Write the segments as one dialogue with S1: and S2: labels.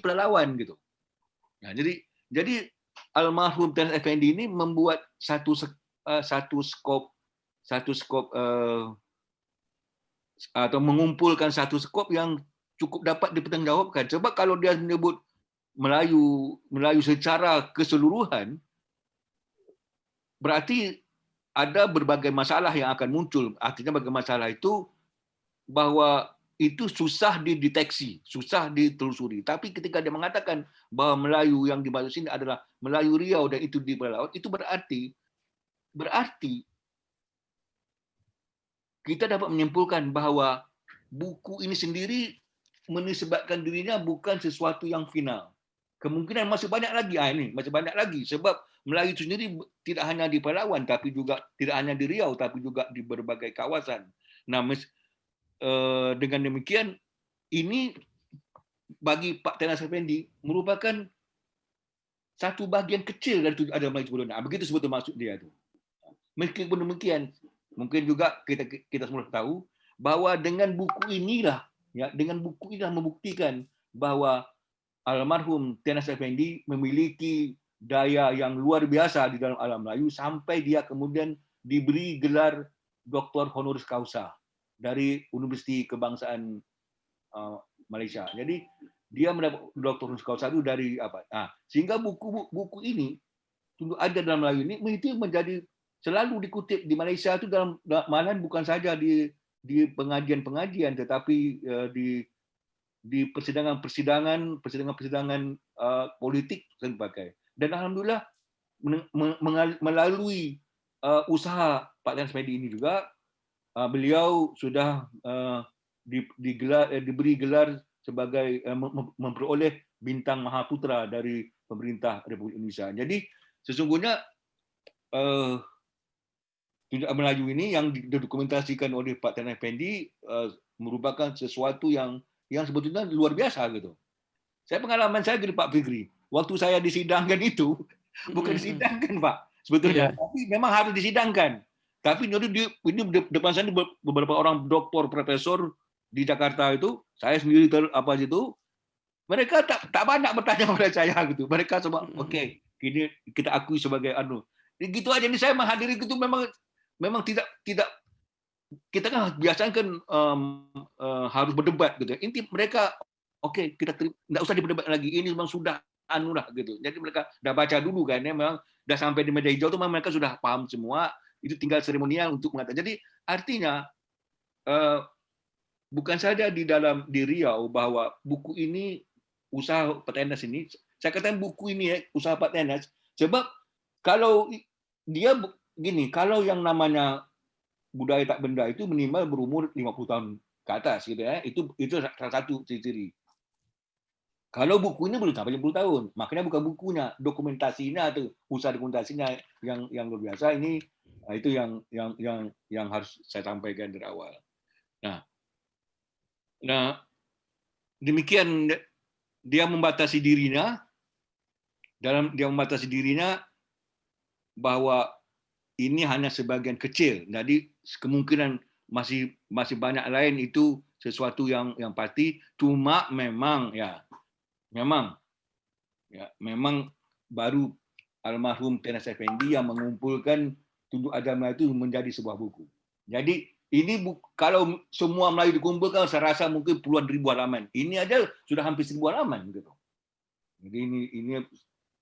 S1: pelalawan gitu. Nah, jadi jadi almarhum Tuan Effendi ini membuat satu uh, satu skop satu skop uh, atau mengumpulkan satu skop yang cukup dapat dipertanggungjawabkan. Sebab kalau dia menyebut Melayu Melayu secara keseluruhan berarti ada berbagai masalah yang akan muncul. Artinya berbagai masalah itu bahwa itu susah dideteksi, susah ditelusuri. Tapi ketika dia mengatakan bahwa Melayu yang dimaksud sini adalah Melayu Riau dan itu di laut, itu berarti berarti kita dapat menyimpulkan bahwa buku ini sendiri menisbatkan dirinya bukan sesuatu yang final. Kemungkinan masih banyak lagi ah ini, masih banyak lagi sebab Melayu itu sendiri tidak hanya di Palawan tapi juga tidak hanya di Riau tapi juga di berbagai kawasan. Nah, dengan demikian ini bagi Pak Tenas Effendi merupakan satu bagian kecil dari tujuh ada Melayu sebelumnya. Begitu sebetulnya maksud dia itu. Meskipun demikian, mungkin juga kita kita semua tahu bahwa dengan buku inilah ya dengan buku inilah membuktikan bahwa almarhum Tenas Effendi memiliki daya yang luar biasa di dalam alam Melayu sampai dia kemudian diberi gelar Doktor Honoris Causa dari Universiti Kebangsaan uh, Malaysia. Jadi dia mendapat Causa itu dari apa? Nah, sehingga buku buku ini tunggu ada dalam Melayu ini itu menjadi selalu dikutip di Malaysia itu dalam malahan bukan saja di di pengajian-pengajian tetapi uh, di di persidangan-persidangan persidangan-persidangan uh, politik dan sebagainya. Dan alhamdulillah melalui uh, usaha Pak Lian Smedi ini juga uh, beliau sudah uh, di, digelar, uh, diberi gelar sebagai uh, memperoleh bintang Mahaputra dari pemerintah Republik Indonesia. Jadi sesungguhnya uh, tunjuk Melayu ini yang didokumentasikan oleh Pak Tan Effendi uh, merupakan sesuatu yang yang sebetulnya luar biasa gitu. Saya pengalaman saya dari Pak Fikri, waktu saya disidangkan itu bukan disidangkan Pak, sebetulnya, yeah. tapi memang harus disidangkan. Tapi ini, ini depan saya beberapa orang doktor, profesor di Jakarta itu, saya sendiri ter, apa itu, mereka tak, tak banyak bertanya kepada saya gitu. Mereka semua, oke, okay, ini kita akui sebagai anu. Gitu aja ini saya menghadiri itu memang memang tidak tidak kita kan biasanya kan um, uh, harus berdebat gitu. Inti mereka oke okay, kita nggak usah diperdebat lagi ini memang sudah anu lah gitu. Jadi mereka udah baca dulu kan ya memang udah sampai di meja hijau tuh memang mereka sudah paham semua itu tinggal seremonial untuk mengatakan. Jadi artinya uh, bukan saja di dalam di Riau bahwa buku ini usaha petenas ini saya katakan buku ini ya usaha petenas sebab kalau dia gini, kalau yang namanya budaya tak benda itu minimal berumur 50 tahun ke atas gitu ya. Itu itu salah satu ciri-ciri. Kalau bukunya belum sampai 50 tahun, makanya bukan bukunya, dokumentasinya atau usaha dokumentasinya yang yang luar biasa ini nah itu yang yang yang yang harus saya sampaikan dari awal. Nah, nah demikian dia membatasi dirinya dalam dia membatasi dirinya bahwa ini hanya sebagian kecil. Jadi kemungkinan masih masih banyak lain itu sesuatu yang yang pasti. Cuma memang ya memang ya memang baru almarhum Tenas Effendi yang mengumpulkan tunduk agama itu menjadi sebuah buku. Jadi ini bu, kalau semua Melayu dikumpulkan, saya rasa mungkin puluhan ribu halaman. Ini aja sudah hampir seribu halaman gitu. Jadi ini ini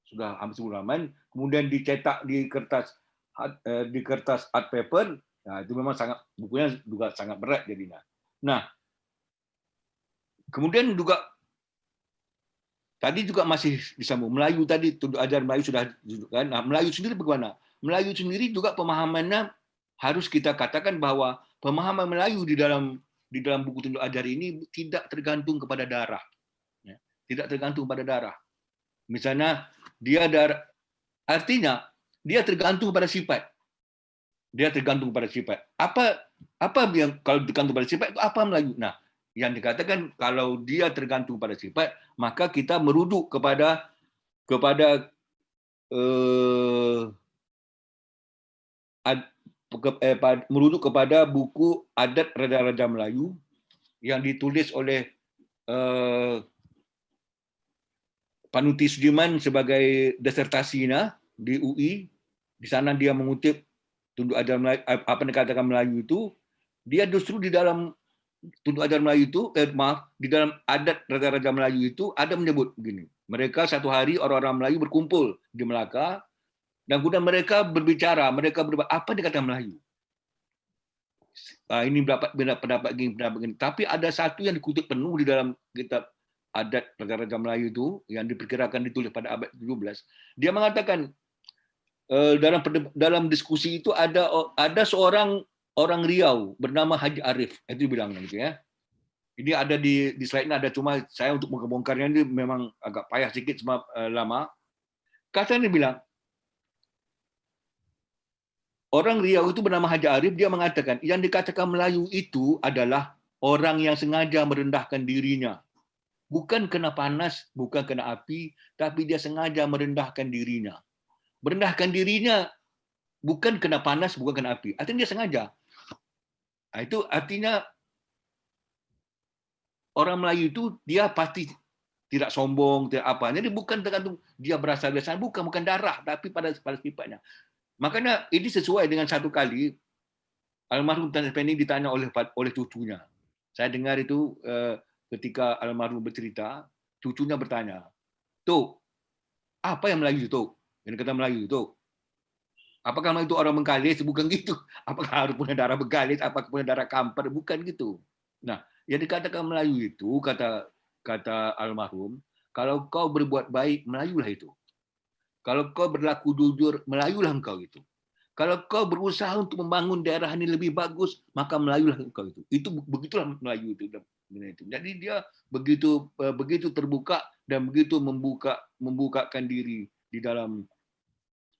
S1: sudah hampir seribu halaman. Kemudian dicetak di kertas Eh, di kertas art paper, nah itu memang sangat bukunya juga sangat berat jadinya. Nah, kemudian juga tadi juga masih disambung Melayu tadi tunduk ajar Melayu sudah kan. Nah, Melayu sendiri bagaimana? Melayu sendiri juga pemahamannya harus kita katakan bahwa pemahaman Melayu di dalam di dalam buku tunduk ajar ini tidak tergantung kepada darah. Ya, tidak tergantung pada darah. Misalnya dia darah artinya dia tergantung pada sifat. Dia tergantung pada sifat. Apa apa yang kalau tergantung pada sifat itu apa Melayu? Nah, yang dikatakan kalau dia tergantung pada sifat, maka kita merujuk kepada kepada eh, ad, ke, eh, merujuk kepada buku adat raja-raja Melayu yang ditulis oleh eh, Panuti Sudirman sebagai disertasinya di UI. Di sana dia mengutip tunduk ajar Melayu, apa yang dikatakan Melayu itu, dia justru di dalam tunduk ajar Melayu itu, eh, maaf, di dalam adat raja-raja Melayu itu ada menyebut begini. Mereka satu hari orang-orang Melayu berkumpul di Melaka, dan kemudian mereka berbicara, mereka berbicara, apa dikatakan Melayu? Ah, ini pendapat pendapat gini, pendapat gini. Tapi ada satu yang dikutip penuh di dalam kitab adat raja-raja Melayu itu yang diperkirakan ditulis pada abad 17. Dia mengatakan eh, dalam dalam diskusi itu ada ada seorang orang Riau bernama Haji Arif. Itu bilang gitu ya. Ini ada di di slide ini ada cuma saya untuk membongkarnya ini memang agak payah sedikit sebab uh, lama. Katanya bilang orang Riau itu bernama Haji Arif dia mengatakan yang dikatakan Melayu itu adalah orang yang sengaja merendahkan dirinya bukan kena panas, bukan kena api, tapi dia sengaja merendahkan dirinya. Merendahkan dirinya bukan kena panas, bukan kena api. Artinya dia sengaja. Nah, itu artinya orang Melayu itu dia pasti tidak sombong, tidak apa. Jadi bukan tergantung dia berasal dari sana, bukan bukan darah, tapi pada pada sifatnya. Makanya ini sesuai dengan satu kali almarhum Tan Effendi ditanya oleh oleh cucunya. Saya dengar itu eh, ketika almarhum bercerita, cucunya bertanya, Tuk, apa yang Melayu itu? Yang kata Melayu itu. Apakah itu orang Bengkalis? Bukan gitu. Apakah harus punya darah Bengkalis? Apakah punya darah Kampar? Bukan gitu. Nah, yang dikatakan Melayu itu, kata kata almarhum, kalau kau berbuat baik, Melayulah itu. Kalau kau berlaku jujur, Melayulah engkau itu. Kalau kau berusaha untuk membangun daerah ini lebih bagus, maka Melayulah engkau itu. Itu begitulah Melayu itu jadi dia begitu eh, begitu terbuka dan begitu membuka membukakan diri di dalam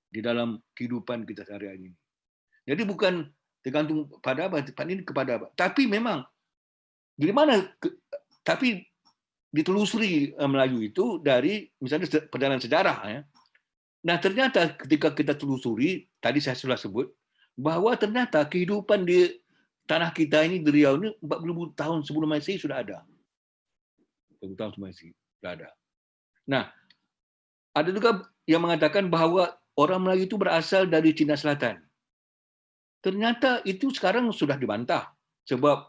S1: di dalam kehidupan kita sehari-hari ini. Jadi bukan tergantung pada apa, ini kepada apa. Tapi memang dari mana tapi ditelusuri eh, Melayu itu dari misalnya perjalanan sejarah ya. Nah, ternyata ketika kita telusuri, tadi saya sudah sebut bahwa ternyata kehidupan di tanah kita ini di Riau ini 40 tahun sebelum Masehi sudah ada. 40 tahun sebelum Masehi sudah ada. Nah, ada juga yang mengatakan bahwa orang Melayu itu berasal dari Cina Selatan. Ternyata itu sekarang sudah dibantah sebab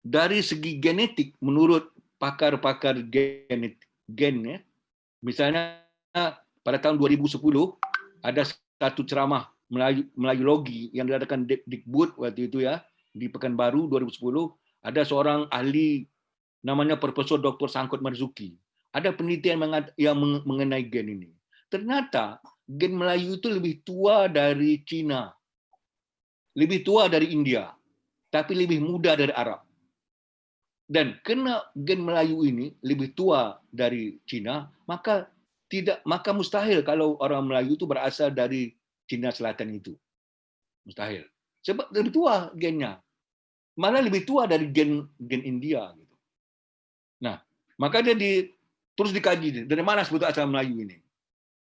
S1: dari segi genetik menurut pakar-pakar genetik gen ya, misalnya pada tahun 2010 ada satu ceramah Melayu, Melayu Logi yang diadakan Dikbud waktu itu ya di Pekanbaru 2010 ada seorang ahli namanya Profesor Dr. Sangkut Marzuki. Ada penelitian yang mengenai gen ini. Ternyata gen Melayu itu lebih tua dari Cina. Lebih tua dari India. Tapi lebih muda dari Arab. Dan kena gen Melayu ini lebih tua dari Cina, maka tidak maka mustahil kalau orang Melayu itu berasal dari Cina Selatan itu. Mustahil. Sebab lebih tua gennya. Malah lebih tua dari gen gen India gitu. Nah, maka dia di, terus dikaji dari mana sebetulnya asal Melayu ini.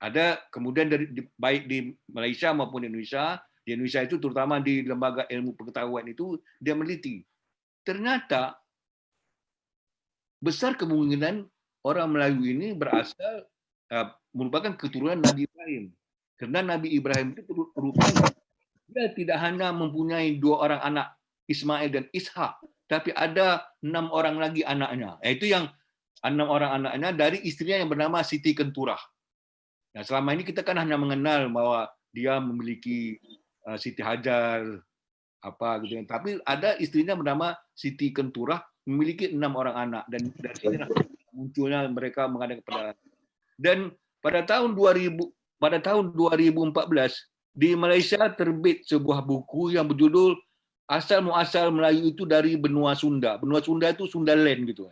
S1: Ada kemudian dari baik di Malaysia maupun di Indonesia, di Indonesia itu terutama di lembaga ilmu pengetahuan itu dia meneliti. Ternyata besar kemungkinan orang Melayu ini berasal uh, merupakan keturunan Nabi Ibrahim karena Nabi Ibrahim itu rupanya dia tidak hanya mempunyai dua orang anak, Ismail dan Ishak, tapi ada enam orang lagi anaknya. Itu yang enam orang anaknya dari istrinya yang bernama Siti Kenturah. Nah, selama ini kita kan hanya mengenal bahwa dia memiliki uh, Siti Hajar, apa gitu. Tapi ada istrinya bernama Siti Kenturah memiliki enam orang anak dan dari sini munculnya mereka mengadakan kepada dan pada tahun 2000 pada tahun 2014 di Malaysia terbit sebuah buku yang berjudul Asal Muasal Melayu itu dari benua Sunda. Benua Sunda itu Sundaland gitu.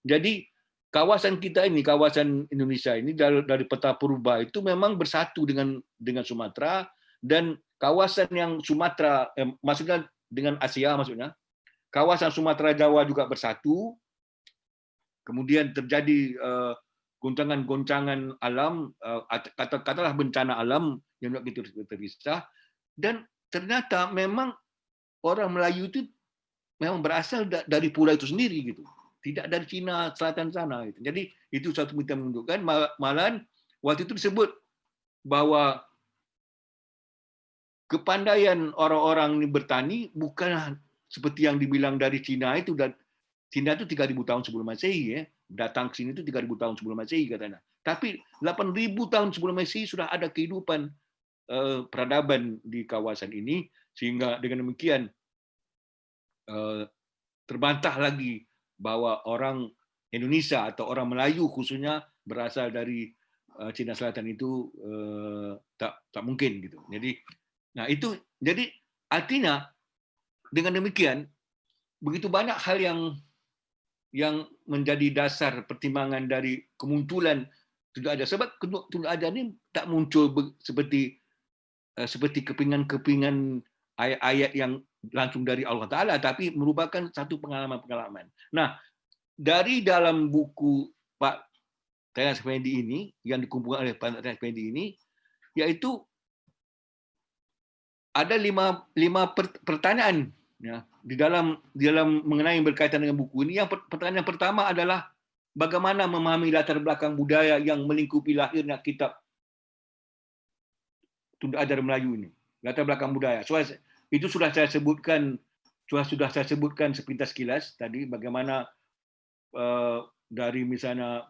S1: Jadi kawasan kita ini, kawasan Indonesia ini dari, dari peta purba itu memang bersatu dengan dengan Sumatera dan kawasan yang Sumatera eh, maksudnya dengan Asia maksudnya. Kawasan Sumatera Jawa juga bersatu. Kemudian terjadi eh, goncangan-goncangan alam, eh, kata-katalah bencana alam yang begitu terpisah, dan ternyata memang orang Melayu itu memang berasal dari pulau itu sendiri gitu. Tidak dari Cina selatan sana. Jadi itu satu kita menunjukkan malahan waktu itu disebut bahwa kepandaian orang-orang ini bertani bukan seperti yang dibilang dari Cina itu dan Cina itu 3000 tahun sebelum Masehi ya. Datang ke sini itu 3000 tahun sebelum Masehi katanya. Tapi 8000 tahun sebelum Masehi sudah ada kehidupan uh, peradaban di kawasan ini sehingga dengan demikian uh, terbantah lagi bahwa orang Indonesia atau orang Melayu khususnya berasal dari uh, Cina Selatan itu uh, tak tak mungkin gitu. Jadi nah itu jadi artinya dengan demikian begitu banyak hal yang yang menjadi dasar pertimbangan dari kemunculan tunduk sebab tunduk ada ini tak muncul seperti eh, seperti kepingan-kepingan ayat-ayat yang langsung dari Allah Taala tapi merupakan satu pengalaman-pengalaman. Nah, dari dalam buku Pak Tayang Effendi ini yang dikumpulkan oleh Pak Tayang Effendi ini yaitu ada lima lima pertanyaan ya di dalam di dalam mengenai berkaitan dengan buku ini. Yang pertanyaan pertama adalah bagaimana memahami latar belakang budaya yang melingkupi lahirnya kitab Tunda Ajar Melayu ini? Latar belakang budaya. So, itu sudah saya sebutkan sudah sudah saya sebutkan sepintas kilas tadi bagaimana uh, dari misalnya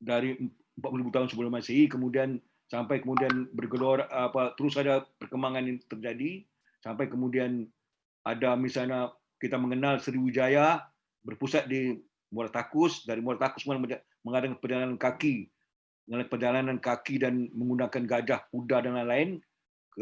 S1: dari 40 tahun sebelum Masehi kemudian sampai kemudian bergelor apa terus ada perkembangan yang terjadi sampai kemudian ada misalnya kita mengenal Sriwijaya berpusat di Muara Takus dari Muara Takus mengadakan perjalanan kaki perjalanan kaki dan menggunakan gajah kuda dan lain-lain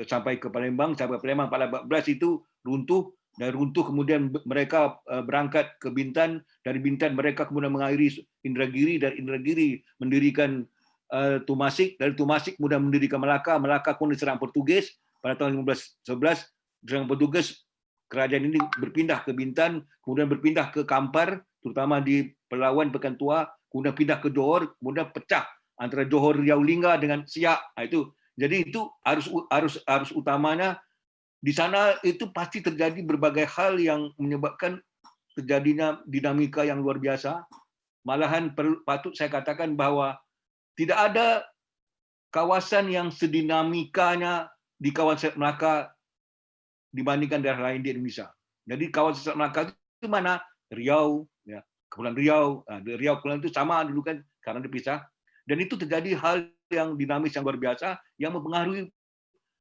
S1: sampai ke Palembang sampai Palembang. Pada 14 itu runtuh dan runtuh kemudian mereka eh, berangkat ke Bintan. Dari Bintan mereka kemudian mengairi Indragiri dan Indragiri mendirikan uh, Tumasik. Dari Tumasik kemudian mendirikan Melaka. Melaka pun diserang Portugis. Pada tahun 1511 dengan petugas kerajaan ini berpindah ke Bintan, kemudian berpindah ke Kampar, terutama di Pelawan Pekan Tua, kemudian pindah ke Johor, kemudian pecah antara Johor Riau Lingga dengan Siak. Nah, itu jadi itu harus harus harus utamanya di sana itu pasti terjadi berbagai hal yang menyebabkan terjadinya dinamika yang luar biasa. Malahan patut saya katakan bahwa tidak ada kawasan yang sedinamikanya di kawasan Melaka dibandingkan daerah lain di Indonesia. Jadi kawasan Selat Melaka itu mana? Riau, ya, Kepulauan Riau. Nah, Riau Kepulauan itu sama dulu kan karena dipisah. Dan itu terjadi hal yang dinamis yang luar biasa yang mempengaruhi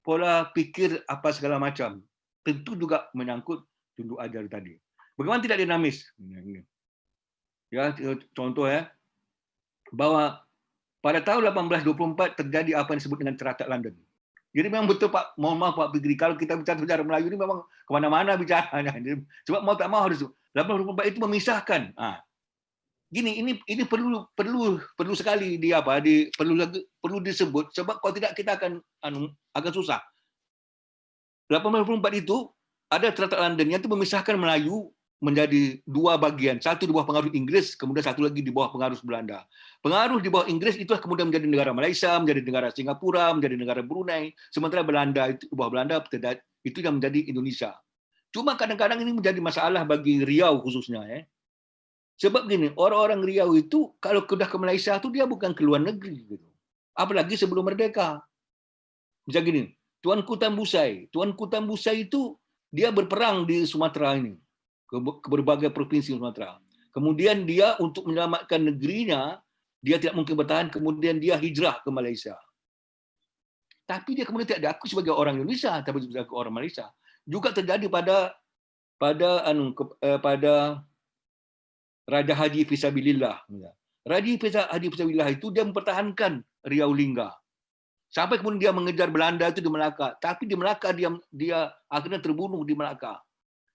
S1: pola pikir apa segala macam. Tentu juga menyangkut tunduk ajar tadi. Bagaimana tidak dinamis? Ya, contoh ya, bahwa pada tahun 1824 terjadi apa yang disebut dengan Traktat London. Jadi memang betul Pak, mohon maaf Pak Fikri, kalau kita bicara sejarah Melayu ini memang ke mana-mana bicaranya. Sebab mau tak mau harus 84 itu memisahkan. Ah. Gini, ini ini perlu perlu perlu sekali di apa di perlu perlu disebut sebab kalau tidak kita akan anu akan susah. 84 itu ada Traktat London yang itu memisahkan Melayu menjadi dua bagian, satu di bawah pengaruh Inggris, kemudian satu lagi di bawah pengaruh Belanda. Pengaruh di bawah Inggris itu kemudian menjadi negara Malaysia, menjadi negara Singapura, menjadi negara Brunei, sementara Belanda itu di bawah Belanda itu yang menjadi Indonesia. Cuma kadang-kadang ini menjadi masalah bagi Riau khususnya ya. Sebab gini, orang-orang Riau itu kalau sudah ke Malaysia itu dia bukan ke luar negeri gitu. Apalagi sebelum merdeka. Bisa gini, Tuan Kutan Busai, Tuan Kutan Busai itu dia berperang di Sumatera ini ke berbagai provinsi Sumatera. Kemudian dia untuk menyelamatkan negerinya, dia tidak mungkin bertahan, kemudian dia hijrah ke Malaysia. Tapi dia kemudian tidak diakui sebagai orang Indonesia, tapi sebagai orang Malaysia. Juga terjadi pada pada anu eh, pada Raja Haji Fisabilillah. Raja Haji Fisabilillah itu dia mempertahankan Riau Lingga. Sampai kemudian dia mengejar Belanda itu di Melaka. Tapi di Melaka dia dia akhirnya terbunuh di Melaka.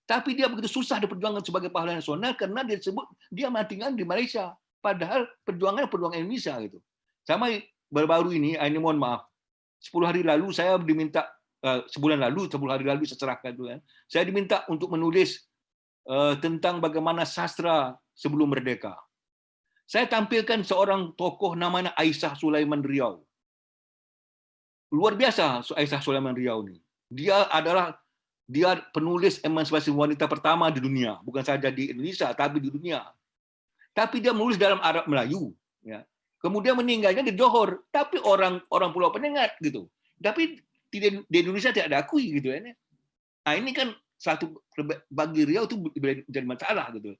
S1: Tapi dia begitu susah diperjuangkan sebagai pahlawan nasional karena dia disebut dia matikan di Malaysia. Padahal perjuangannya perjuangan Indonesia gitu. Sama baru-baru ini, ah, ini mohon maaf, 10 hari lalu saya diminta eh, sebulan lalu, 10 hari lalu saya serahkan itu kan. Saya diminta untuk menulis tentang bagaimana sastra sebelum merdeka. Saya tampilkan seorang tokoh namanya Aisyah Sulaiman Riau. Luar biasa Aisyah Sulaiman Riau ini. Dia adalah dia penulis emansipasi wanita pertama di dunia, bukan saja di Indonesia tapi di dunia. Tapi dia menulis dalam Arab Melayu, ya. Kemudian meninggalnya di Johor, tapi orang orang Pulau Penyengat gitu. Tapi di Indonesia tidak diakui gitu ya. Nah, ini kan satu bagi Riau itu jadi masalah gitu.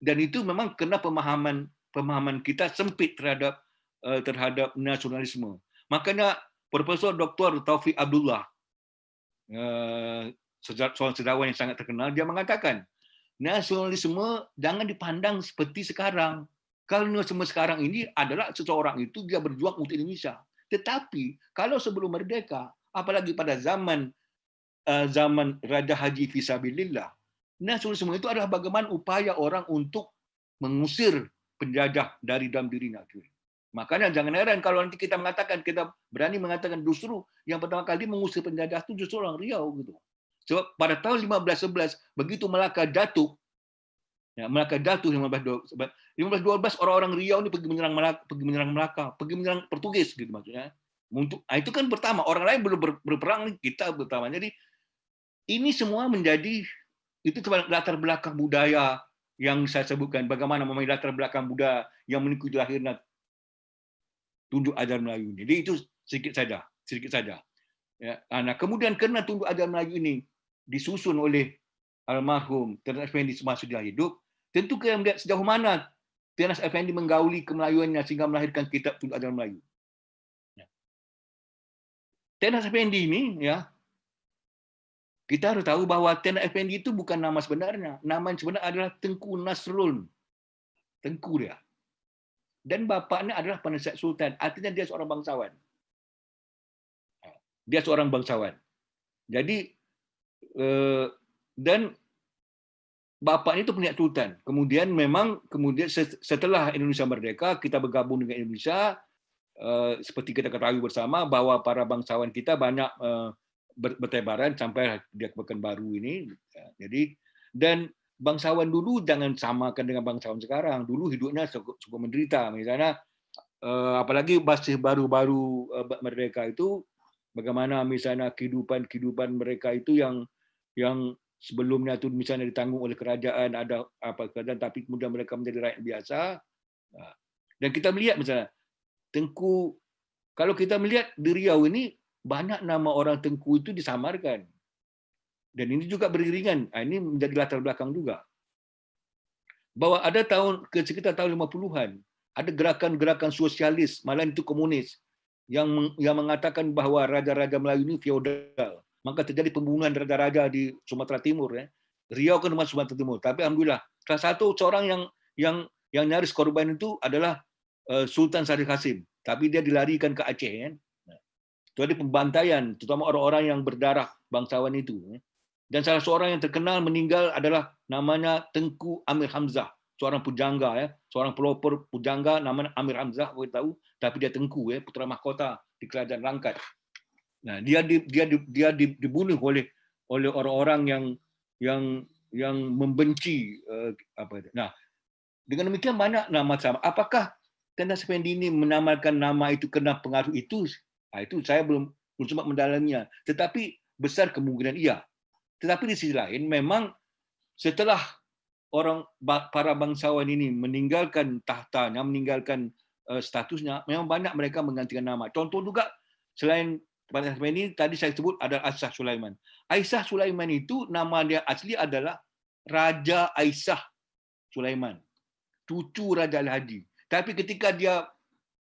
S1: Dan itu memang kena pemahaman pemahaman kita sempit terhadap eh, terhadap nasionalisme. Makanya Profesor Dr. Taufik Abdullah Eh, seorang sejarawan yang sangat terkenal, dia mengatakan, nasionalisme jangan dipandang seperti sekarang. Kalau nasionalisme sekarang ini adalah seseorang itu dia berjuang untuk Indonesia. Tetapi kalau sebelum merdeka, apalagi pada zaman zaman Raja Haji Fisabilillah, nasionalisme itu adalah bagaimana upaya orang untuk mengusir penjajah dari dalam dirinya. Makanya jangan heran kalau nanti kita mengatakan kita berani mengatakan justru yang pertama kali mengusir penjajah itu justru orang Riau gitu. Sebab pada tahun 1511 begitu Melaka jatuh ya Melaka jatuh 1512 1512 orang-orang Riau ini pergi menyerang Melaka, pergi menyerang Melaka, pergi menyerang Portugis gitu maksudnya. Untuk nah itu kan pertama orang lain belum berperang kita pertama. Jadi ini semua menjadi itu latar belakang budaya yang saya sebutkan bagaimana memilih latar belakang budaya yang mengikuti lahirnya tunduk ajaran Melayu ini. Jadi itu sedikit saja, sedikit saja. Ya, nah kemudian karena tunduk ajaran Melayu ini disusun oleh almarhum Ternas Effendi semasa dia hidup, tentu kita melihat sejauh mana Ternas Effendi menggauli kemelayuannya sehingga melahirkan kitab tunduk ajaran Melayu. Ya. Ternas Effendi ini ya kita harus tahu bahwa Ternas Effendi itu bukan nama sebenarnya. Nama yang sebenarnya adalah Tengku Nasrul. Tengku dia dan bapaknya adalah penasihat sultan. Artinya dia seorang bangsawan. Dia seorang bangsawan. Jadi eh, dan bapaknya itu penasihat sultan. Kemudian memang kemudian setelah Indonesia merdeka kita bergabung dengan Indonesia eh, seperti kita ketahui bersama bahwa para bangsawan kita banyak eh, bertebaran sampai dia Pekanbaru ini. Jadi dan bangsawan dulu jangan samakan dengan bangsawan sekarang. Dulu hidupnya cukup, menderita. Misalnya, eh, apalagi masih baru-baru eh, merdeka itu, bagaimana misalnya kehidupan-kehidupan mereka itu yang yang sebelumnya itu misalnya ditanggung oleh kerajaan ada apa kerajaan tapi kemudian mereka menjadi rakyat biasa nah, dan kita melihat misalnya Tengku kalau kita melihat di Riau ini banyak nama orang Tengku itu disamarkan dan ini juga beriringan. Ah, ini menjadi latar belakang juga. Bahwa ada tahun ke sekitar tahun 50-an, ada gerakan-gerakan sosialis, malah itu komunis, yang yang mengatakan bahwa raja-raja Melayu ini feodal. Maka terjadi pembunuhan raja-raja di Sumatera Timur. Ya. Riau kan masuk Sumatera Timur. Tapi alhamdulillah, salah satu seorang yang yang yang nyaris korban itu adalah eh, Sultan Syarif Hasim. Tapi dia dilarikan ke Aceh. Ya. Ada pembantaian, terutama orang-orang yang berdarah bangsawan itu. Ya. Dan salah seorang yang terkenal meninggal adalah namanya Tengku Amir Hamzah, seorang pujangga ya, seorang pelopor pujangga namanya Amir Hamzah, kita tahu, tapi dia Tengku ya, putra mahkota di kerajaan Langkat. Nah, dia di, dia di, dia dibunuh oleh oleh orang-orang yang yang yang membenci uh, apa itu. Nah, dengan demikian banyak nama sama. Apakah Tanda Sependi ini menamakan nama itu kena pengaruh itu? Nah, itu saya belum belum sempat mendalaminya. Tetapi besar kemungkinan iya. Tetapi di sisi lain memang setelah orang para bangsawan ini meninggalkan tahtanya, meninggalkan eh, statusnya, memang banyak mereka menggantikan nama. Contoh juga selain pada ini tadi saya sebut ada Aisyah Sulaiman. Aisyah Sulaiman itu nama dia asli adalah Raja Aisyah Sulaiman, cucu Raja Al-Hadi. Tapi ketika dia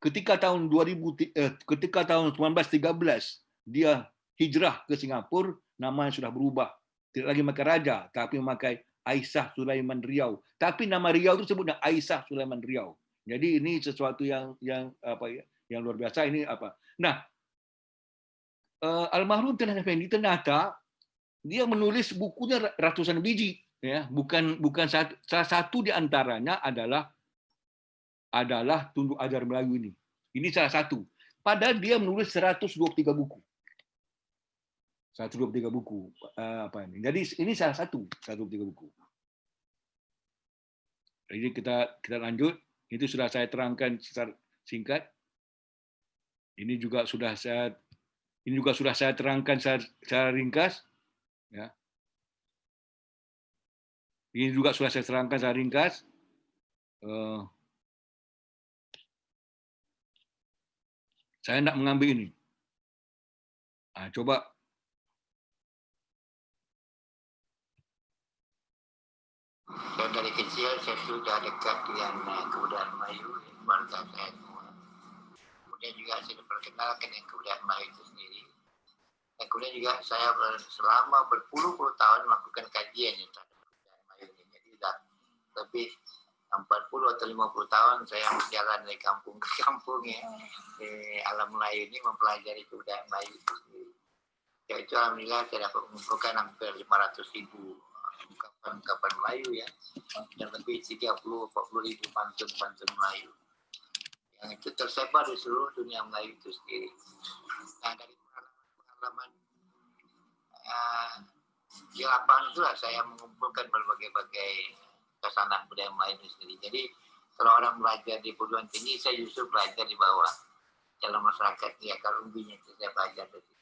S1: ketika tahun 2000 eh, ketika tahun 1913 dia hijrah ke Singapura, nama yang sudah berubah. Tidak lagi memakai raja, tapi memakai Aisyah Sulaiman Riau. Tapi nama Riau itu sebutnya Aisyah Sulaiman Riau. Jadi ini sesuatu yang yang apa ya, yang luar biasa ini apa. Nah, uh, almarhum Tuan Effendi ternyata dia menulis bukunya ratusan biji ya, bukan bukan satu, salah satu di antaranya adalah adalah tunduk ajar Melayu ini. Ini salah satu. Padahal dia menulis 123 buku. 123 buku eh, apa ini. Jadi ini salah satu 123 buku. Jadi kita kita lanjut. Itu sudah saya terangkan secara singkat. Ini juga sudah saya ini juga sudah saya terangkan secara, secara ringkas. Ya. Ini juga sudah saya terangkan secara ringkas. Uh, saya tidak mengambil ini. Nah, coba
S2: Dan dari kecil saya sudah dekat dengan uh, kebudayaan Melayu, keluarga saya semua. Kemudian juga saya diperkenalkan dengan kebudayaan Melayu itu sendiri. Dan kemudian juga saya selama berpuluh-puluh tahun melakukan kajian terhadap kebudayaan Melayu ini. Jadi sudah lebih 40 atau 50 tahun saya berjalan dari kampung ke kampung ya di alam Melayu ini mempelajari kebudayaan Melayu itu. Ya itu alhamdulillah saya dapat mengumpulkan hampir 500 ribu ungkapan-ungkapan Melayu ya dan lebih 30 40 ribu pantun-pantun Melayu yang itu tersebar di seluruh dunia Melayu itu sendiri. Nah dari pengalaman-pengalaman uh, di lapangan itulah saya mengumpulkan berbagai-bagai kesanan budaya Melayu itu sendiri. Jadi kalau orang belajar di perguruan tinggi, saya justru belajar di bawah. Dalam masyarakat ya kalau umbinya itu saya belajar dari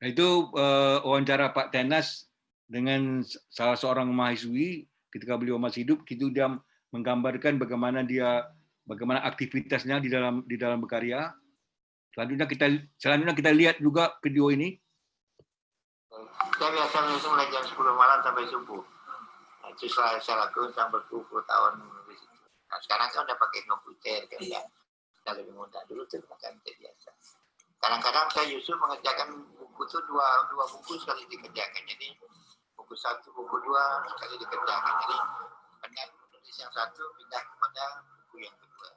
S1: Nah, itu uh, wawancara Pak Tenas dengan salah seorang mahasiswi ketika beliau masih hidup, itu dia menggambarkan bagaimana dia bagaimana aktivitasnya di dalam di dalam berkarya. Selanjutnya kita selanjutnya kita lihat juga video ini.
S2: Saya biasa mulai jam 10 malam sampai subuh. Saya lakukan sampai berpuluh tahun di situ. Nah, sekarang kan udah pakai komputer kan ya. Sudah lebih mudah. Dulu tuh makan biasa. Kadang-kadang saya justru mengerjakan buku itu dua, dua buku sekali dikerjakan. Jadi buku satu, buku dua sekali dikerjakan. Jadi dengan menulis yang satu pindah kepada buku yang kedua.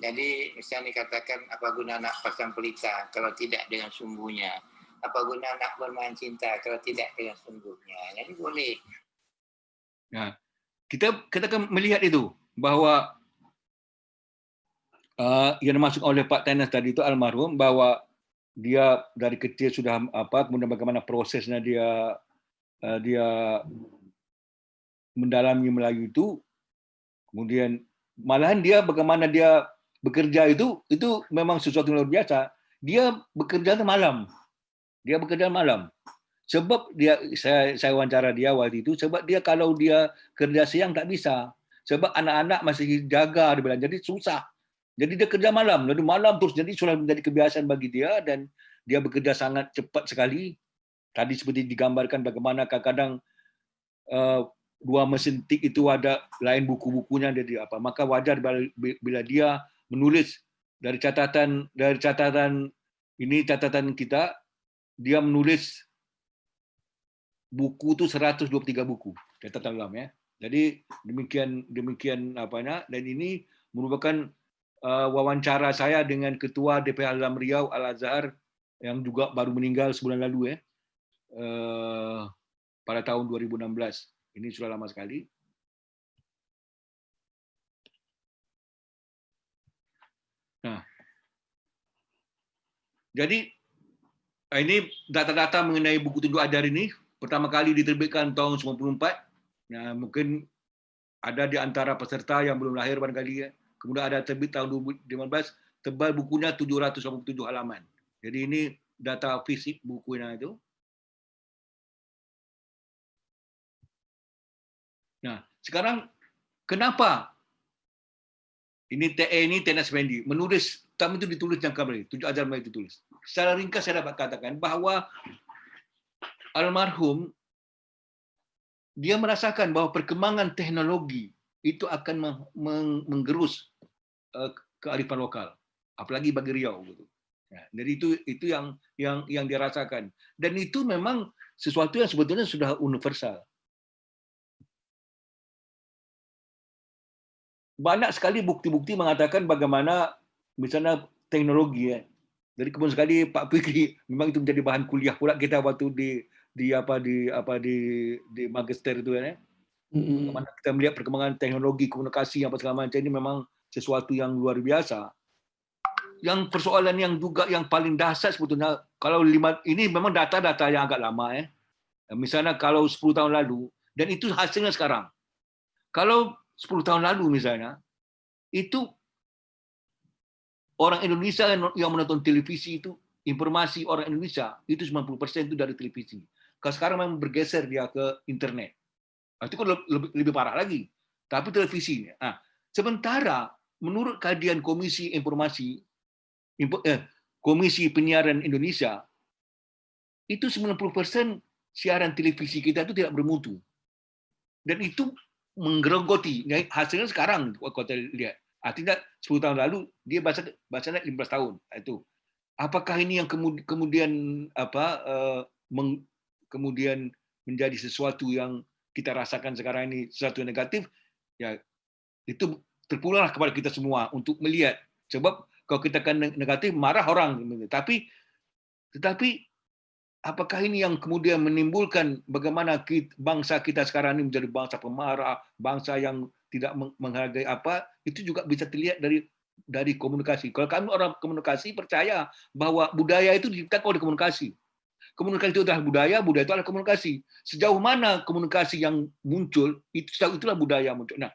S2: Jadi misalnya dikatakan apa guna anak pasang pelita kalau tidak dengan sumbunya. Apa guna anak bermain cinta kalau tidak dengan sumbunya. Jadi boleh.
S1: Kita kita akan melihat itu bahwa uh, yang dimaksud oleh Pak Tenas tadi itu almarhum bahwa dia dari kecil sudah apa kemudian bagaimana prosesnya dia uh, dia mendalami Melayu itu kemudian malahan dia bagaimana dia bekerja itu itu memang sesuatu yang luar biasa. Dia bekerja malam. Dia bekerja malam sebab dia saya saya wawancara dia waktu itu sebab dia kalau dia kerja siang tak bisa. Sebab anak-anak masih jaga dia bilang. Jadi susah. Jadi dia kerja malam, lalu malam terus. Jadi sudah menjadi kebiasaan bagi dia dan dia bekerja sangat cepat sekali. Tadi seperti digambarkan bagaimana kadang-kadang uh, dua mesin tik itu ada lain buku-bukunya. Jadi apa. Maka wajar bila dia menulis dari catatan dari catatan ini catatan kita dia menulis buku itu 123 buku catatan dalam ya. Jadi demikian demikian apanya dan ini merupakan uh, wawancara saya dengan Ketua DPR Alam Riau Al Azhar yang juga baru meninggal sebulan lalu ya uh, pada tahun 2016. Ini sudah lama sekali. Nah, jadi ini data-data mengenai buku tunjuk ajar ini pertama kali diterbitkan tahun 94. Nah, mungkin ada di antara peserta yang belum lahir barangkali ya Kemudian ada terbit tahun 2015, tebal bukunya 787 halaman. Jadi ini data fisik bukunya itu. Nah, sekarang kenapa ini TE ini Tenas Fendi menulis tamu itu ditulis jangka beri, tujuh ajar itu tulis. Secara ringkas saya dapat katakan bahwa almarhum dia merasakan bahwa perkembangan teknologi itu akan menggerus Eh, kearifan lokal, apalagi bagi Riau gitu. Ya, jadi itu itu yang yang yang dirasakan dan itu memang sesuatu yang sebetulnya sudah universal. Banyak sekali bukti-bukti mengatakan bagaimana misalnya teknologi ya. Jadi kemudian sekali Pak Fikri memang itu menjadi bahan kuliah pula kita waktu di di apa di apa di di magister itu ya. Bagaimana kita melihat perkembangan teknologi komunikasi apa segala macam ini memang sesuatu yang luar biasa. Yang persoalan yang juga yang paling dasar sebetulnya kalau lima ini memang data-data yang agak lama ya. Misalnya kalau 10 tahun lalu dan itu hasilnya sekarang. Kalau 10 tahun lalu misalnya itu orang Indonesia yang menonton televisi itu informasi orang Indonesia itu 90% itu dari televisi. Kalau sekarang memang bergeser dia ke internet. Nah, itu kan lebih, lebih parah lagi. Tapi televisi. Nah, sementara menurut kajian Komisi Informasi eh, Komisi Penyiaran Indonesia itu 90% siaran televisi kita itu tidak bermutu. Dan itu menggerogoti. Hasilnya sekarang kalau kita lihat. Artinya 10 tahun lalu dia baca bacanya 15 tahun. Itu. Apakah ini yang kemudian apa eh, kemudian menjadi sesuatu yang kita rasakan sekarang ini sesuatu yang negatif? Ya itu terpulanglah kepada kita semua untuk melihat. Sebab kalau kita kan negatif marah orang. Tapi tetapi apakah ini yang kemudian menimbulkan bagaimana bangsa kita sekarang ini menjadi bangsa pemarah, bangsa yang tidak menghargai apa, itu juga bisa terlihat dari dari komunikasi. Kalau kami orang komunikasi percaya bahwa budaya itu diciptakan oleh komunikasi. Komunikasi itu adalah budaya, budaya itu adalah komunikasi. Sejauh mana komunikasi yang muncul, itu itulah budaya muncul. Nah,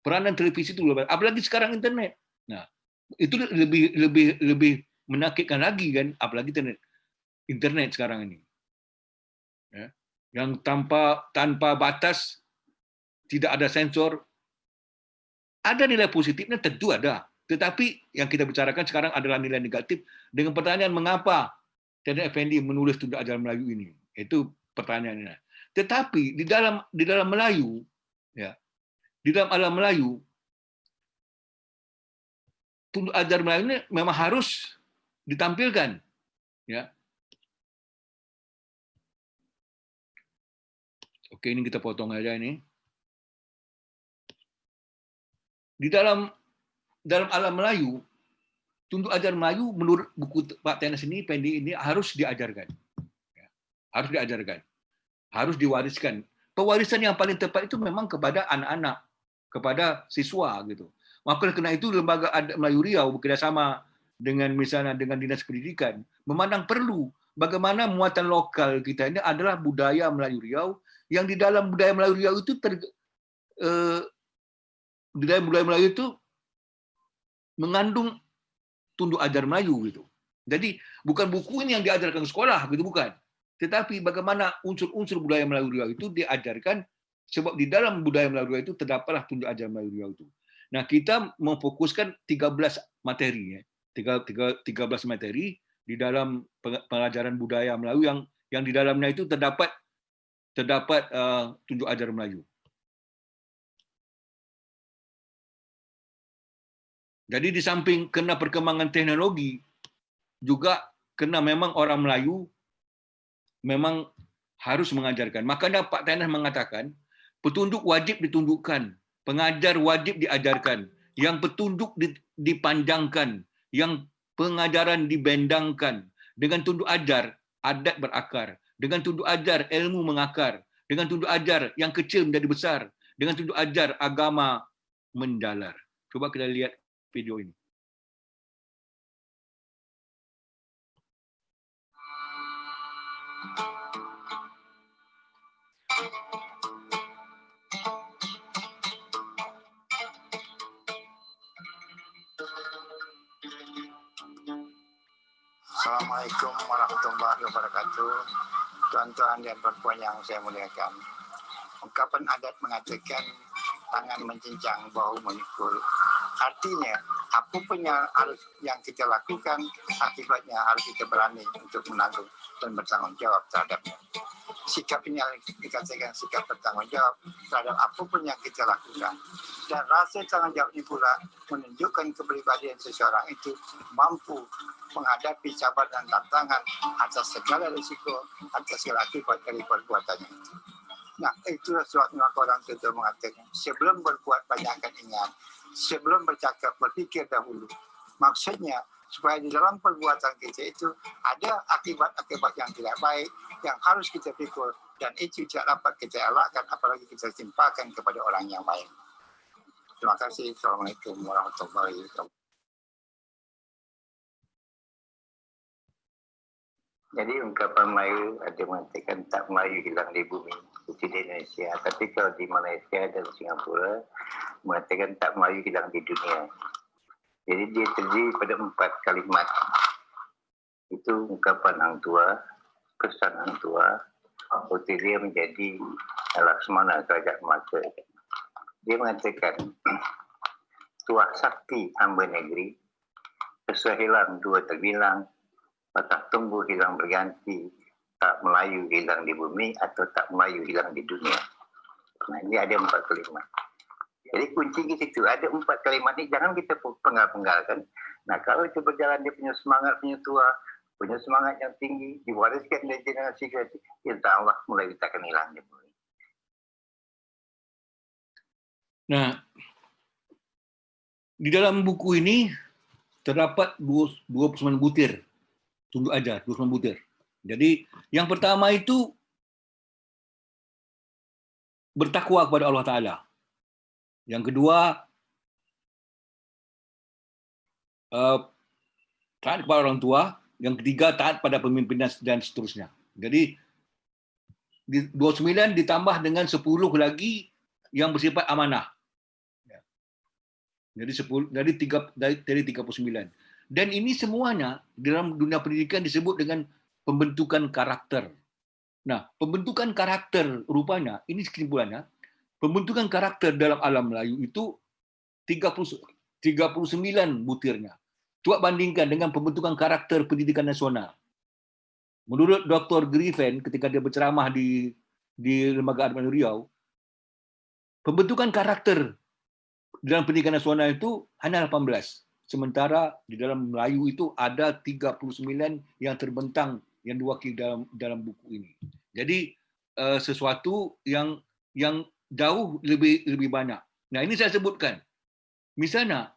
S1: peranan televisi itu lebih, apalagi sekarang internet. Nah, itu lebih lebih lebih menakutkan lagi kan, apalagi internet internet sekarang ini. Ya. Yang tanpa tanpa batas, tidak ada sensor. Ada nilai positifnya tentu ada. Tetapi yang kita bicarakan sekarang adalah nilai negatif dengan pertanyaan mengapa Teddy Effendi menulis tunda ajaran Melayu ini. Itu pertanyaannya. Tetapi di dalam di dalam Melayu ya, di dalam alam Melayu tunda ajaran Melayu ini memang harus ditampilkan ya Oke, ini kita potong aja ini. Di dalam dalam alam Melayu, tunduk ajar Melayu menurut buku Pak Tenas ini, Pendi ini harus diajarkan. Ya, harus diajarkan. Harus diwariskan. Pewarisan yang paling tepat itu memang kepada anak-anak, kepada siswa gitu. Maka karena itu lembaga adat Melayu Riau bekerjasama dengan misalnya dengan dinas pendidikan memandang perlu bagaimana muatan lokal kita ini adalah budaya Melayu Riau yang di dalam budaya Melayu Riau itu ter, eh, dalam budaya Melayu itu mengandung tunduk ajar Melayu gitu. Jadi bukan buku ini yang diajarkan ke sekolah gitu bukan. Tetapi bagaimana unsur-unsur budaya Melayu Riau itu diajarkan sebab di dalam budaya Melayu Riau itu terdapatlah tunduk ajar Melayu Riau itu. Nah, kita memfokuskan 13 materi ya. 13 materi di dalam pengajaran budaya Melayu yang yang di dalamnya itu terdapat terdapat uh, tunjuk ajar Melayu. Jadi di samping kena perkembangan teknologi, juga kena memang orang Melayu memang harus mengajarkan. Makanya Pak Tenas mengatakan, petunjuk wajib ditundukkan, pengajar wajib diajarkan, yang petunjuk dipanjangkan, yang pengajaran dibendangkan. Dengan tunduk ajar, adat berakar. Dengan tunduk ajar, ilmu mengakar. Dengan tunduk ajar, yang kecil menjadi besar. Dengan tunduk ajar, agama menjalar. Coba kita lihat video ini.
S2: Assalamualaikum warahmatullahi wabarakatuh tuan-tuan dan perempuan yang saya muliakan. Ungkapan adat mengatakan tangan mencincang, bahu memikul. Artinya, apa pun yang harus yang kita lakukan, akibatnya harus kita berani untuk menanggung dan bertanggung jawab terhadapnya. Sikap ini dikatakan sikap bertanggung jawab terhadap apa pun yang kita lakukan. Dan rasa tanggung jawab ini pula menunjukkan kepribadian seseorang itu mampu menghadapi cabaran dan tantangan atas segala risiko, atas segala akibat dari perbuatannya. Nah, itulah sebabnya orang itu mengatakan, sebelum berbuat banyakkan ingat, sebelum bercakap berpikir dahulu. Maksudnya, supaya di dalam perbuatan kita itu ada akibat-akibat yang tidak baik yang harus kita pikul dan itu tidak dapat kita elakkan apalagi kita timpakan kepada orang yang lain. Terima kasih. Assalamualaikum warahmatullahi wabarakatuh.
S3: Jadi ungkapan Melayu ada mengatakan tak Melayu hilang di bumi seperti di Indonesia. Tapi kalau di Malaysia dan Singapura mengatakan tak Melayu hilang di dunia. Jadi dia terdiri pada empat kalimat Itu ungkapan Hang Tua, pesan Hang Tua, putih dia menjadi Laksmana kerajaan mata. Dia mengatakan, tuah sakti hamba negeri, sesuai hilang dua terbilang, patah tumbuh hilang berganti, tak Melayu hilang di bumi atau tak Melayu hilang di dunia. Nah, ini ada empat kalimat. Jadi kunci di situ ada empat kalimat ini jangan kita penggal-penggalkan. Nah kalau itu berjalan dia punya semangat punya tua, punya semangat yang tinggi, diwariskan dari generasi ke insya Allah mulai kita akan hilang dia mulai.
S1: Nah, di dalam buku ini terdapat 29 butir tunduk ajar, 29 butir. Jadi yang pertama itu bertakwa kepada Allah Ta'ala. Yang kedua, uh, taat kepada orang tua. Yang ketiga, taat pada pemimpin dan seterusnya. Jadi, di 29 ditambah dengan 10 lagi yang bersifat amanah. Ya. Jadi 10 dari 3 dari, dari 39. Dan ini semuanya dalam dunia pendidikan disebut dengan pembentukan karakter. Nah, pembentukan karakter rupanya ini kesimpulannya pembentukan karakter dalam alam Melayu itu 30, 39 butirnya. Coba bandingkan dengan pembentukan karakter pendidikan nasional. Menurut Dr. Griffin ketika dia berceramah di di Lembaga Arman Riau, pembentukan karakter dalam pendidikan nasional itu hanya 18. Sementara di dalam Melayu itu ada 39 yang terbentang yang diwakili dalam dalam buku ini. Jadi eh, sesuatu yang yang jauh lebih lebih banyak. Nah, ini saya sebutkan. Misalnya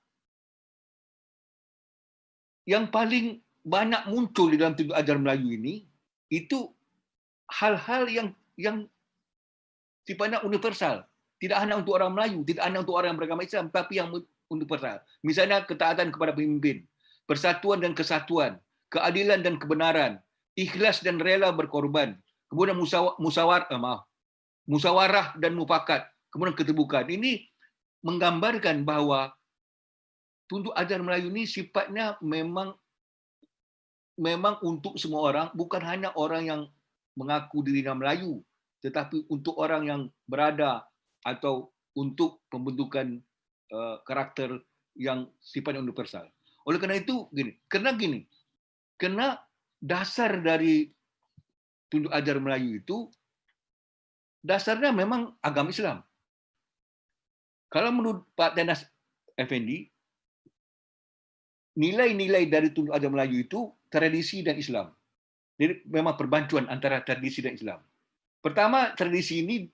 S1: yang paling banyak muncul di dalam tujuh ajar Melayu ini itu hal-hal yang yang sifatnya universal. Tidak hanya untuk orang Melayu, tidak hanya untuk orang yang beragama Islam, tapi yang universal. Misalnya ketaatan kepada pemimpin, persatuan dan kesatuan, keadilan dan kebenaran, ikhlas dan rela berkorban, kemudian musawar, eh, maaf, musawarah dan mufakat, kemudian keterbukaan. Ini menggambarkan bahwa tunduk ajar Melayu ini sifatnya memang memang untuk semua orang, bukan hanya orang yang mengaku dirinya Melayu, tetapi untuk orang yang berada atau untuk pembentukan karakter yang sifatnya universal. Oleh karena itu gini, karena gini, karena dasar dari tunduk ajar Melayu itu dasarnya memang agama Islam. Kalau menurut Pak Tenas Effendi, nilai-nilai dari tunduk agama Melayu itu tradisi dan Islam. Jadi memang perbancuan antara tradisi dan Islam. Pertama, tradisi ini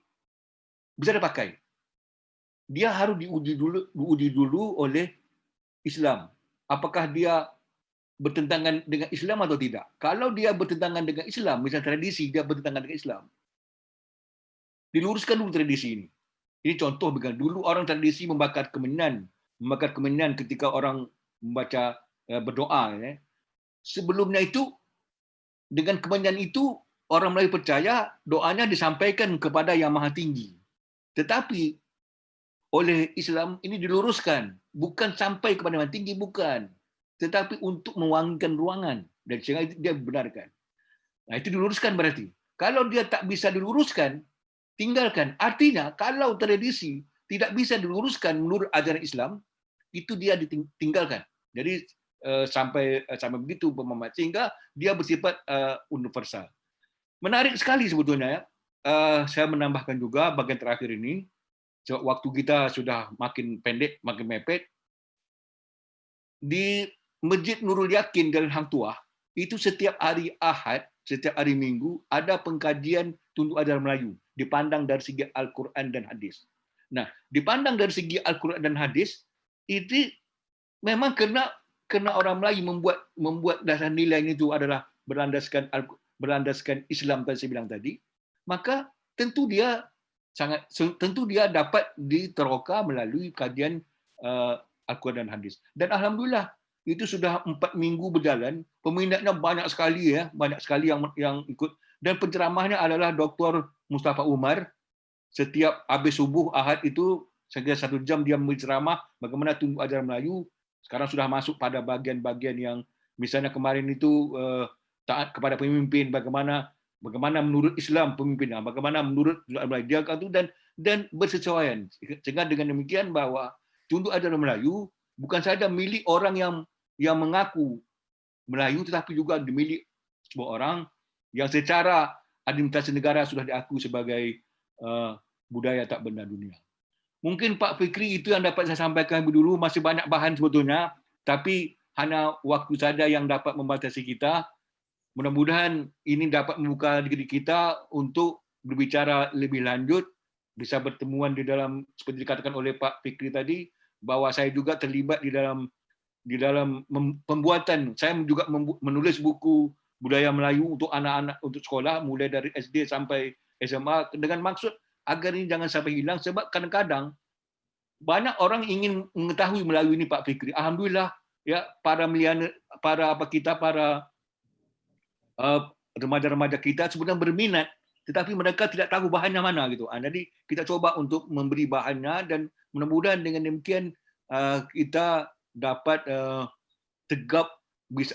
S1: bisa dipakai. Dia harus diuji dulu, diuji dulu oleh Islam. Apakah dia bertentangan dengan Islam atau tidak? Kalau dia bertentangan dengan Islam, misalnya tradisi dia bertentangan dengan Islam, diluruskan dulu tradisi ini. Ini contoh dengan dulu orang tradisi membakar kemenyan, membakar kemenyan ketika orang membaca eh, berdoa. Ya. Sebelumnya itu dengan kemenyan itu orang Melayu percaya doanya disampaikan kepada yang maha tinggi. Tetapi oleh Islam ini diluruskan, bukan sampai kepada yang tinggi, bukan. Tetapi untuk mewangikan ruangan. Dan sehingga dia benarkan. Nah itu diluruskan berarti. Kalau dia tak bisa diluruskan, tinggalkan. Artinya kalau tradisi tidak bisa diluruskan menurut ajaran Islam, itu dia ditinggalkan. Jadi eh, sampai eh, sampai begitu pemahaman sehingga dia bersifat eh, universal. Menarik sekali sebetulnya ya. Saya menambahkan juga bagian terakhir ini, waktu kita sudah makin pendek, makin mepet. Di Masjid Nurul Yakin dan Hang Tuah, itu setiap hari Ahad, setiap hari Minggu, ada pengkajian tunduk ajaran Melayu dipandang dari segi Al-Quran dan hadis. Nah, dipandang dari segi Al-Quran dan hadis, itu memang kena kena orang Melayu membuat membuat dasar nilai itu adalah berlandaskan berlandaskan Islam tadi saya bilang tadi, maka tentu dia sangat tentu dia dapat diteroka melalui kajian uh, Al-Quran dan hadis. Dan alhamdulillah itu sudah empat minggu berjalan, peminatnya banyak sekali ya, banyak sekali yang yang ikut dan penceramahnya adalah Dr. Mustafa Umar. Setiap habis subuh Ahad itu sekira satu jam dia memberi ceramah bagaimana tunduk ajaran Melayu. Sekarang sudah masuk pada bagian-bagian yang misalnya kemarin itu uh, taat kepada pemimpin, bagaimana bagaimana menurut Islam pemimpin, bagaimana menurut dia itu dan dan bersesuaian. Sehingga dengan demikian bahwa tunduk ajaran Melayu bukan saja milik orang yang yang mengaku Melayu, tetapi juga dimiliki sebuah orang yang secara administrasi negara sudah diakui sebagai uh, budaya tak benda dunia. Mungkin Pak Fikri itu yang dapat saya sampaikan dulu, masih banyak bahan sebetulnya, tapi hanya waktu saja yang dapat membatasi kita. Mudah-mudahan ini dapat membuka diri kita untuk berbicara lebih lanjut, bisa bertemuan di dalam seperti dikatakan oleh Pak Fikri tadi, bahwa saya juga terlibat di dalam di dalam pembuatan. Saya juga menulis buku budaya Melayu untuk anak-anak untuk sekolah mulai dari SD sampai SMA dengan maksud agar ini jangan sampai hilang sebab kadang-kadang banyak orang ingin mengetahui melalui ini Pak Fikri. Alhamdulillah ya para meliana, para apa kita para remaja-remaja kita sebenarnya berminat tetapi mereka tidak tahu bahannya mana gitu. Ah, jadi kita coba untuk memberi bahannya dan mudah-mudahan dengan demikian uh, kita dapat uh, tegap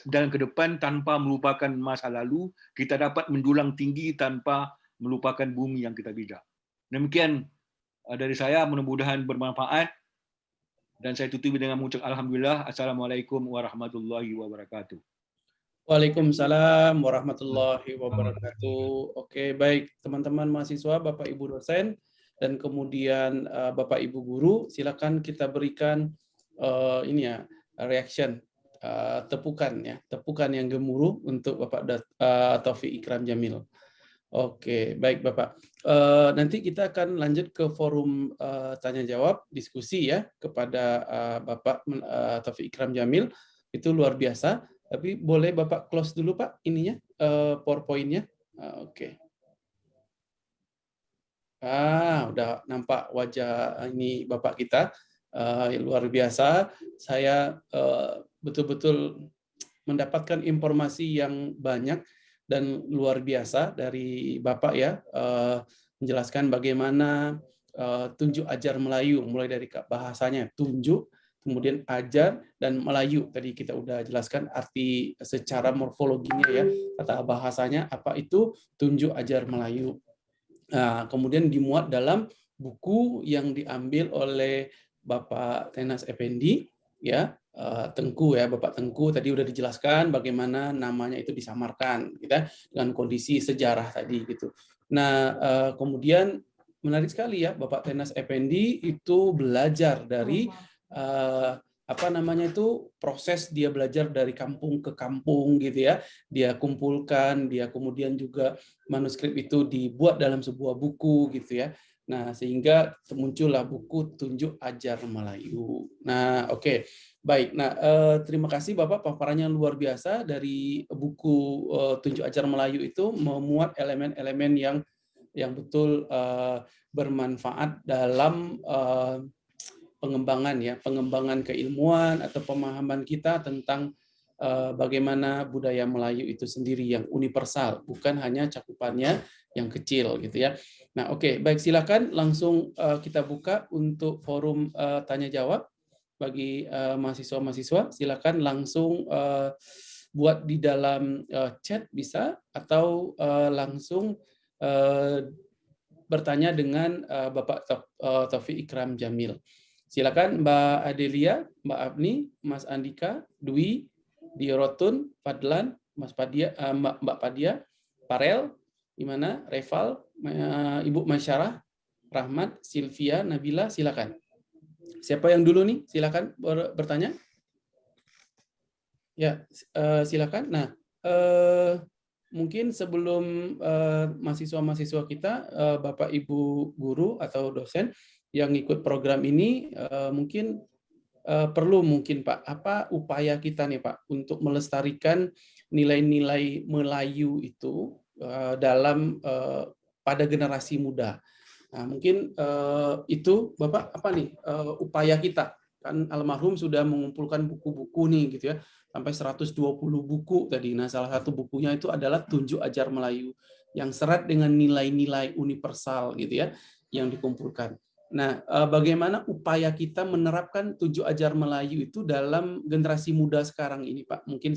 S1: dalam ke depan tanpa melupakan masa lalu, kita dapat menjulang tinggi tanpa melupakan bumi yang kita bijak. Demikian dari saya, mudah-mudahan bermanfaat. Dan saya tutupi dengan mengucap Alhamdulillah. Assalamualaikum warahmatullahi wabarakatuh.
S4: Waalaikumsalam warahmatullahi wabarakatuh. Oke, baik teman-teman mahasiswa, Bapak Ibu dosen, dan kemudian uh, Bapak Ibu guru, silakan kita berikan uh, ini ya reaction uh, tepukan ya, tepukan yang gemuruh untuk Bapak uh, Taufik Ikram Jamil. Oke, baik Bapak. Uh, nanti kita akan lanjut ke forum uh, tanya jawab diskusi ya kepada uh, Bapak uh, Taufik Ikram Jamil. Itu luar biasa. Tapi boleh Bapak close dulu Pak ininya uh, PowerPoint-nya. Uh, Oke. Ah, udah nampak wajah ini Bapak kita. Uh, luar biasa. Saya betul-betul uh, mendapatkan informasi yang banyak dan luar biasa dari Bapak ya menjelaskan bagaimana tunjuk ajar Melayu mulai dari bahasanya tunjuk kemudian ajar dan Melayu. Tadi kita udah jelaskan arti secara morfologinya ya kata bahasanya apa itu tunjuk ajar Melayu. Nah, kemudian dimuat dalam buku yang diambil oleh Bapak Tenas Effendi ya Eh, Tengku ya Bapak Tengku. Tadi udah dijelaskan bagaimana namanya itu disamarkan kita gitu ya, dengan kondisi sejarah tadi gitu. Nah eh, kemudian menarik sekali ya Bapak Tenas Effendi itu belajar dari uh, apa namanya itu proses dia belajar dari kampung ke kampung gitu ya. Dia kumpulkan dia kemudian juga manuskrip itu dibuat dalam sebuah buku gitu ya. Nah sehingga muncullah buku tunjuk ajar Melayu. Nah oke. Okay. Baik, nah eh, terima kasih Bapak paparannya luar biasa dari buku eh, Tunjuk Ajar Melayu itu memuat elemen-elemen yang yang betul eh, bermanfaat dalam eh, pengembangan ya, pengembangan keilmuan atau pemahaman kita tentang eh, bagaimana budaya Melayu itu sendiri yang universal, bukan hanya cakupannya yang kecil gitu ya. Nah, oke, okay, baik silakan langsung eh, kita buka untuk forum eh, tanya jawab bagi mahasiswa-mahasiswa silakan langsung buat di dalam chat bisa atau langsung bertanya dengan Bapak Taufik Ikram Jamil. Silakan Mbak Adelia, Mbak Abni, Mas Andika, Dwi, Diorotun, Fadlan, Mas Padia, uh, Mbak, Mbak Padia, Parel, gimana? Reval, uh, Ibu Masyarah, Rahmat, Silvia, Nabila, silakan. Siapa yang dulu nih? Silakan bertanya. Ya, uh, silakan. Nah, mungkin sebelum mahasiswa-mahasiswa kita, Bapak Ibu guru atau dosen yang ikut program ini, uh, mungkin uh, perlu mungkin Pak, apa upaya kita nih Pak untuk melestarikan nilai-nilai Melayu itu uh, dalam uh, pada generasi muda. Nah, mungkin uh, itu Bapak apa nih uh, upaya kita kan almarhum sudah mengumpulkan buku-buku nih gitu ya sampai 120 buku tadi. Nah, salah satu bukunya itu adalah Tunjuk Ajar Melayu yang serat dengan nilai-nilai universal gitu ya yang dikumpulkan. Nah, uh, bagaimana upaya kita menerapkan Tunjuk Ajar Melayu itu dalam generasi muda sekarang ini, Pak? Mungkin